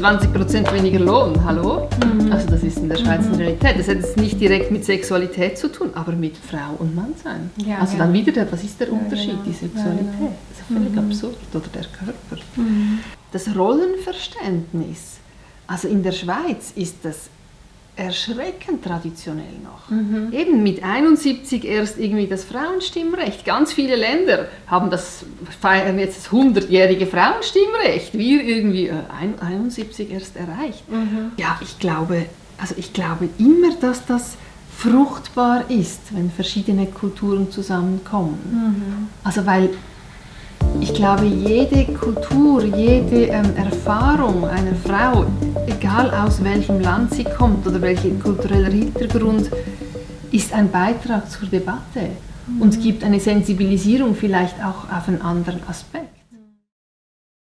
20% weniger Lohn, hallo? Mhm. Also das ist in der Schweiz eine Realität. Das hat jetzt nicht direkt mit Sexualität zu tun, aber mit Frau und Mann sein. Ja, also ja. dann wieder, der, was ist der Unterschied, ja, genau. die Sexualität? Das ist völlig mhm. absurd. Oder der Körper. Mhm. Das Rollenverständnis, also in der Schweiz ist das erschreckend traditionell noch. Mhm. Eben mit 71 erst irgendwie das Frauenstimmrecht. Ganz viele Länder haben das, feiern jetzt das 100-jährige Frauenstimmrecht. Wir irgendwie äh, 71 erst erreicht. Mhm. Ja, ich glaube, also ich glaube immer, dass das fruchtbar ist, wenn verschiedene Kulturen zusammenkommen. Mhm. Also weil ich glaube, jede Kultur, jede ähm, Erfahrung einer Frau, egal aus welchem Land sie kommt oder welcher kultureller Hintergrund, ist ein Beitrag zur Debatte mhm. und gibt eine Sensibilisierung vielleicht auch auf einen anderen Aspekt.